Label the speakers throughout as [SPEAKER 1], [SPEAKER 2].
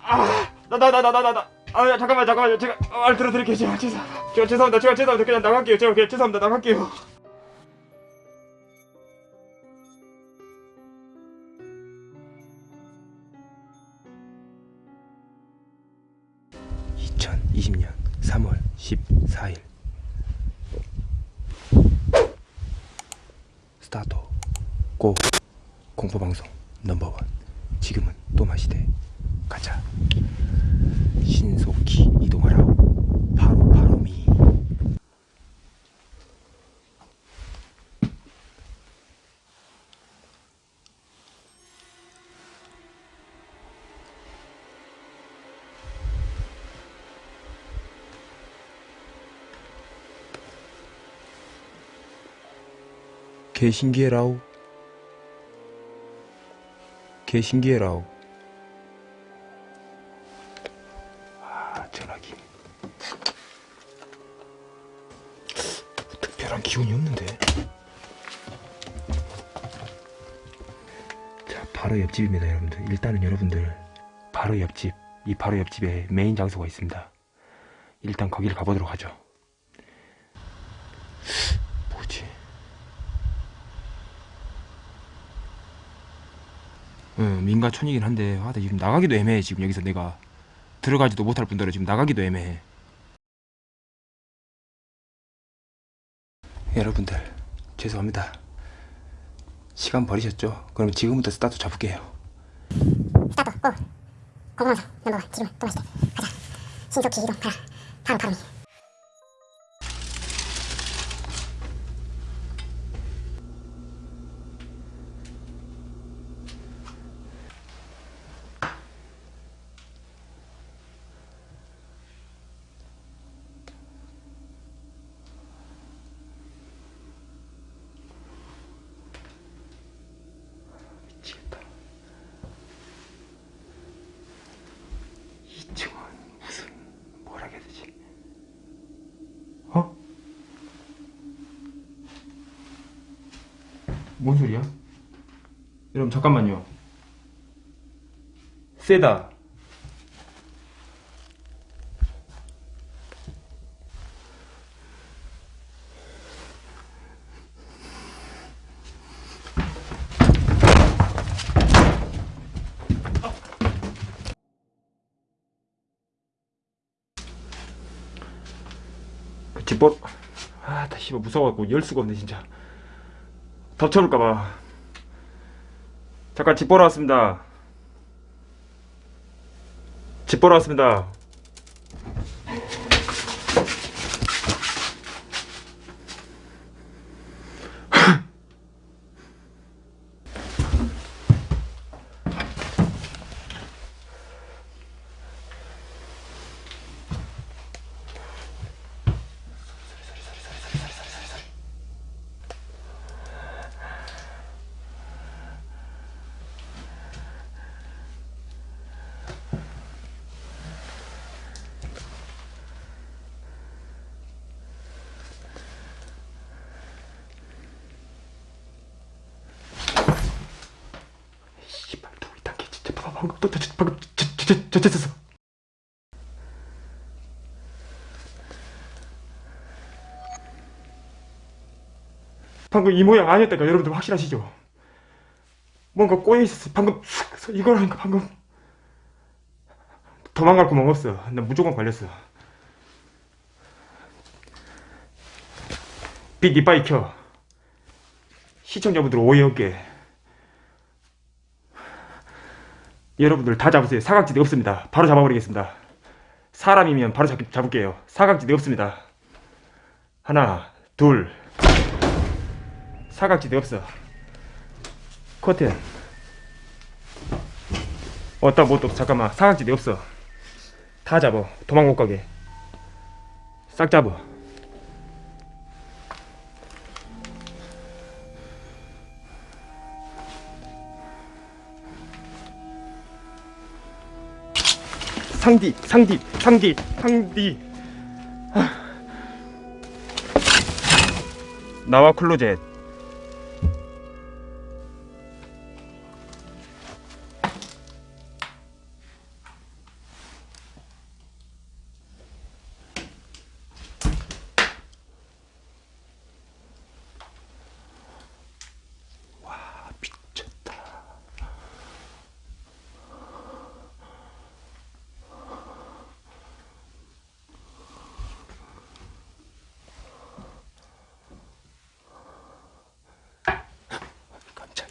[SPEAKER 1] 아아나나나나나나 아 야, 잠깐만 잠깐만요. 제가 말 들어드릴게요. 제가 죄송 제가 죄송합니다. 제가 죄송합니다. 그냥 나갈게요. 제가 그냥 죄송합니다. 나갈게요. (2020년 3월 14일) 스타트 고 공포방송 넘버원. 지금은 또 마시되 가자. 신속히 이동하라. 바로 바로미. 개 신기해라우 개 신기해라우 옆집입니다 여러분들. 일단은 여러분들 바로 옆집 이 바로 옆집에 메인 장소가 있습니다. 일단 거기를 가보도록 하죠. 뭐지? 응, 민가촌이긴 한데 아, 나 지금 나가기도 애매해 지금 여기서 내가 들어가지도 못할 뿐더러 지금 나가기도 애매해. 여러분들 죄송합니다 시간 버리셨죠? 그럼 지금부터 스타트 잡을게요.
[SPEAKER 2] 스타트 고! 공공방송 넘버원 지금 또 마시대 가자. 신속히 이동하라. 바로 바로미
[SPEAKER 1] 미치겠다 2층은 무슨 뭐라 해야 되지 어? 뭔 소리야? 여러분 잠깐만요. 세다. 그 집벌 아 다 씨발 무서워갖고 열 수가 없네 진짜 덮쳐볼까봐. 잠깐 집 보러 왔습니다. 집 보러 왔습니다 방금 또 저, 저, 방금 저, 방금 이 모양 아니었다니까 여러분들 확실하시죠? 뭔가 꼬여 있었어. 방금 쑥 이거라니까 방금 도망갈 구멍 없어. 나 무조건 걸렸어. 빛 이빨이 켜 시청자분들 오해 없게 여러분들 다 잡으세요. 사각지대 없습니다. 바로 잡아버리겠습니다. 사람이면 바로 잡, 잡을게요. 사각지대 없습니다. 하나, 둘. 사각지대 없어. 커튼. 어따 뭐또 잠깐만. 사각지대 없어. 다 잡어. 도망 못 가게. 싹 잡어. 상디 상디 상디 상디 아. 나와 클로젯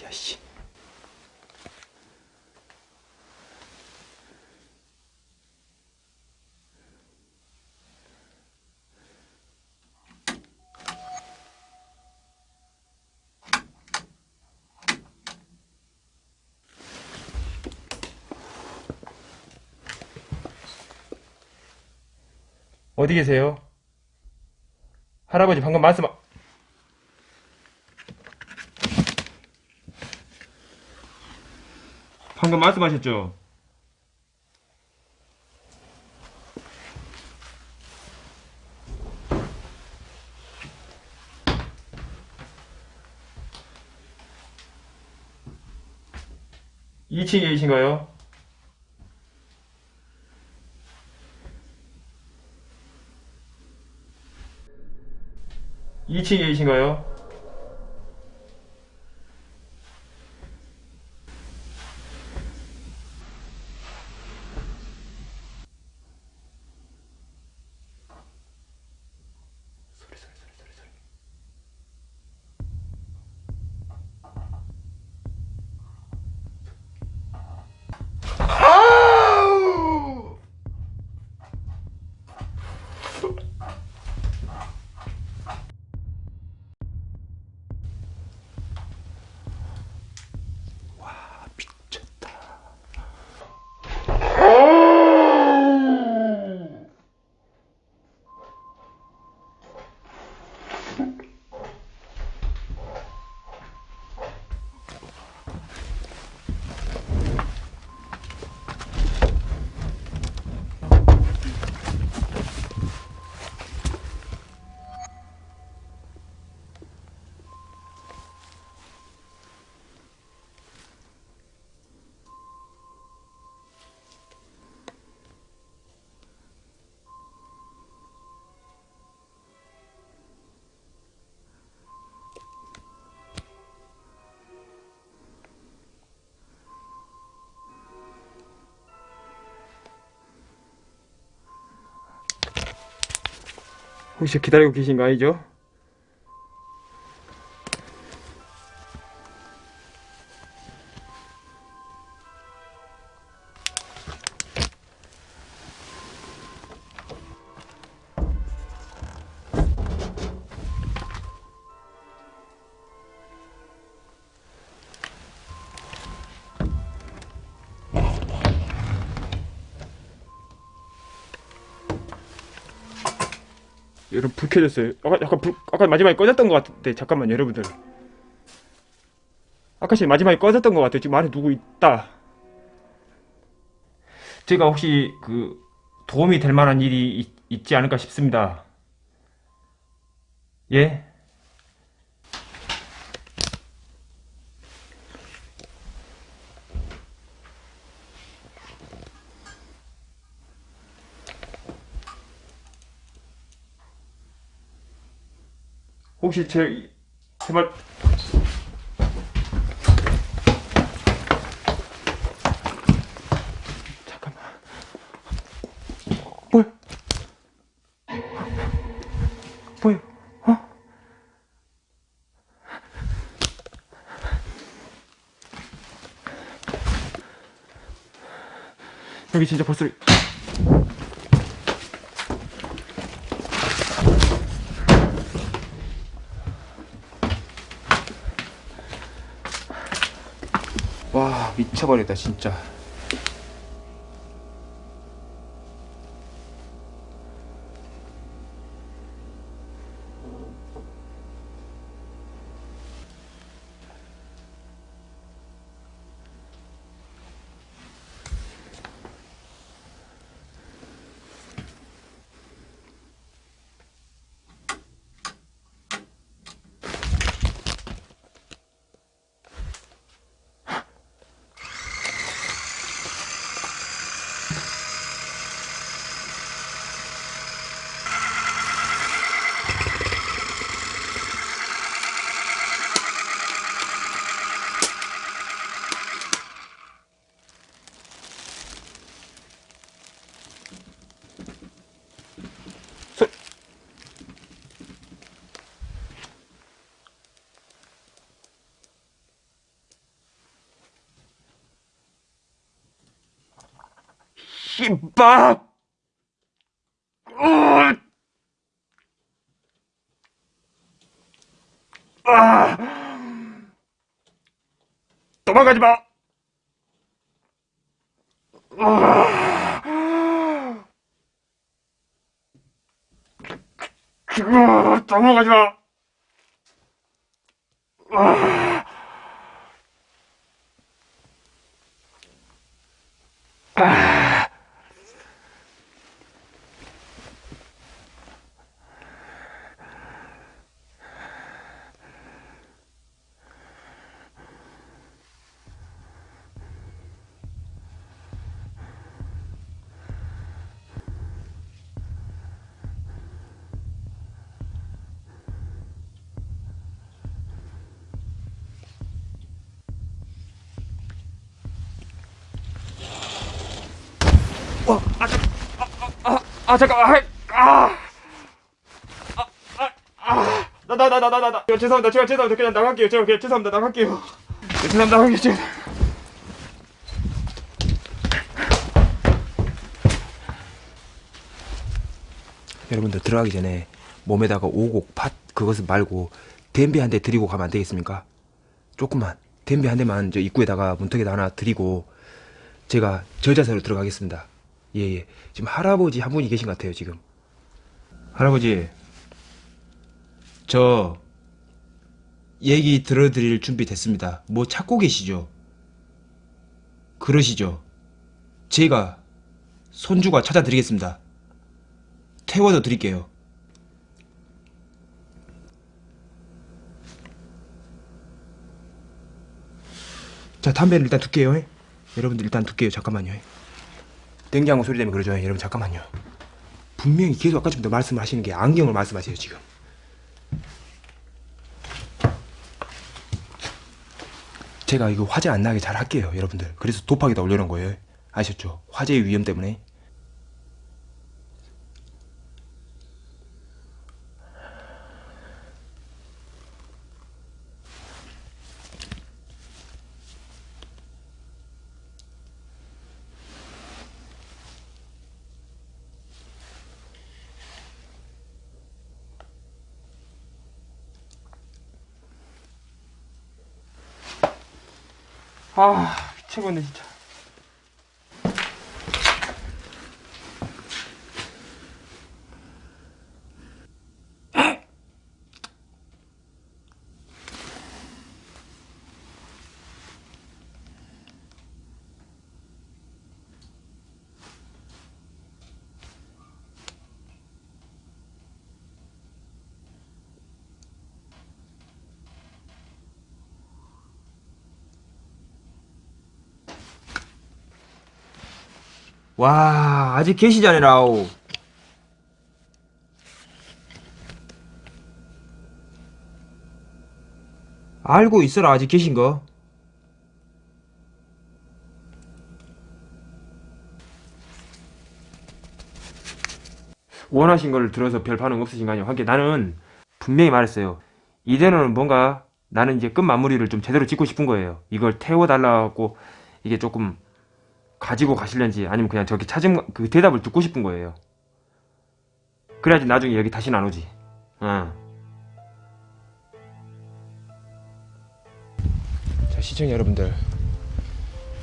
[SPEAKER 1] 새끼야 씨. 어디 계세요? 할아버지 방금 말씀 방금 말씀하셨죠? 이층에 계신가요? 이층에 계신가요? 혹시 기다리고 계신 거 아니죠? 여러분 불 켜졌어요. 아까 약간 불 아까 마지막에 꺼졌던 것 같은데 잠깐만 여러분들. 아까 씨 마지막에 꺼졌던 것 같아요. 지금 안에 누구 있다. 제가 혹시 그 도움이 될 만한 일이 있, 있지 않을까 싶습니다. 예? 혹시 제, 제 말, 잠깐만. 뭐야? 뭐야? 어? 여기 진짜 벌써 와 미쳐버렸다 진짜
[SPEAKER 3] 김밥! 으! 아! 도망가지 마! 아! 아, 도망가지 마! 아! 아, 아, 아, 잠깐, 아, 아, 아, 아, 아, 나, 나, 나, 나, 나, 나, 나, 죄송합니다, 제가 죄송합니다, 그냥 나갈게요, 제가 그냥 죄송합니다, 나갈게요, 죄송합니다, 나갈게요.
[SPEAKER 1] 여러분들 들어가기 전에 몸에다가 오곡, 팥 그것을 말고 댐비 한 대 드리고 가면 안 되겠습니까? 조금만 댐비 한 대만 저 입구에다가 문턱에다 하나 드리고 제가 저 자세로 들어가겠습니다. 예 예. 지금 할아버지 한 분이 계신 것 같아요 지금. 할아버지 저 얘기 들어드릴 준비 됐습니다. 뭐 찾고 계시죠? 그러시죠? 제가 손주가 찾아드리겠습니다. 태워도 드릴게요. 자, 담배를 일단 둘게요. 예? 여러분들 일단 둘게요. 잠깐만요. 예? 냉장고 소리 때문에 그러죠. 예? 여러분 잠깐만요. 분명히 계속 아까부터 말씀하시는 게 안경을 말씀하세요, 지금. 제가 이거 화재 안 나게 잘 할게요, 여러분들. 그래서 도파기다 올려놓은 거예요. 아셨죠? 화재의 위험 때문에.
[SPEAKER 3] 아, 미치겠네, 진짜.
[SPEAKER 1] 와, 아직 계시잖아요. 알고 있어라, 아직 계신 거.
[SPEAKER 3] 원하신 걸 들어서 별 반응 없으신 거 아니에요? 하긴 나는 분명히 말했어요. 이대로는 뭔가 나는 이제 끝 마무리를 좀 제대로 짓고 싶은 거예요. 이걸 태워달라고 이게 조금 가지고 가실런지 아니면 그냥 저기 찾은 그 대답을 듣고 싶은 거예요. 그래야지 나중에 여기 다시는 안 오지. 어.
[SPEAKER 1] 자, 시청자 여러분들.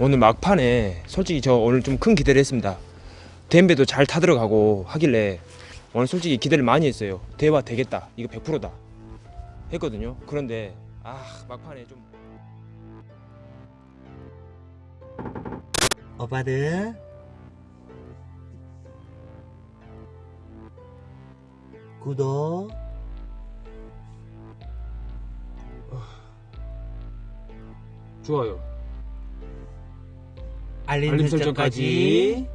[SPEAKER 1] 오늘 막판에 솔직히 저 오늘 좀 큰 기대를 했습니다. 댐베도 잘 타들어가고 하길래 오늘 솔직히 기대를 많이 했어요. 대화 되겠다. 이거 100%다. 했거든요. 그런데 아, 막판에 좀
[SPEAKER 4] 오빠들. 구독.
[SPEAKER 1] 좋아요.
[SPEAKER 4] 알림,
[SPEAKER 1] 설정까지